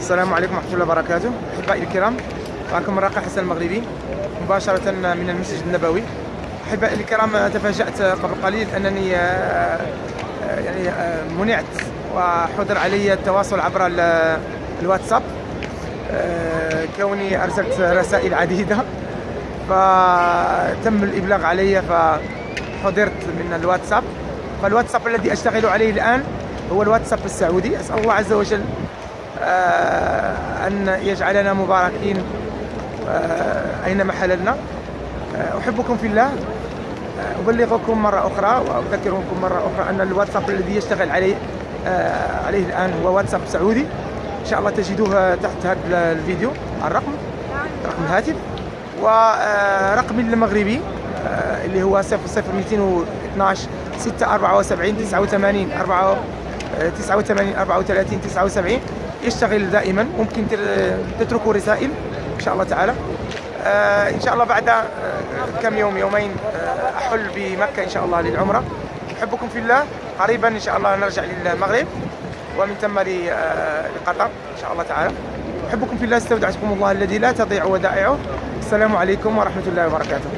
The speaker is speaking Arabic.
السلام عليكم ورحمة الله وبركاته. أحبائي الكرام معكم الراقي حسن المغربي. مباشرة من المسجد النبوي. أحبائي الكرام تفاجأت قبل قليل أنني آه، آه، يعني آه، منعت وحضر علي التواصل عبر ال- الواتساب. كوني أرسلت رسائل عديدة. فتم الإبلاغ علي فحضرت من الواتساب. فالواتساب الذي أشتغل عليه الآن هو الواتساب السعودي. أسأل الله عز وجل أن يجعلنا مباركين. آه، أينما حللنا آه، أحبكم في الله. آه، أبلغكم مرة أخرى وأذكركم مرة أخرى أن الواتساب الذي يشتغل عليه آه، عليه الآن هو واتساب سعودي. إن شاء الله تجدوه تحت هذا الفيديو. الرقم؟ رقم الهاتف ورقمي المغربي آه، اللي هو 00212 674 89 4 89 34 79 يشتغل دائما ممكن تر- تتركوا رسائل إن شاء الله تعالى. آه، إن شاء الله بعد آه، كم يوم يومين آه، أحل بمكة إن شاء الله للعمرة. أحبكم في الله. قريبا إن شاء الله نرجع للمغرب. ومن ثم لقطر إن شاء الله تعالى. أحبكم في الله استودعتكم الله الذي لا تضيع ودائعه. السلام عليكم ورحمة الله وبركاته.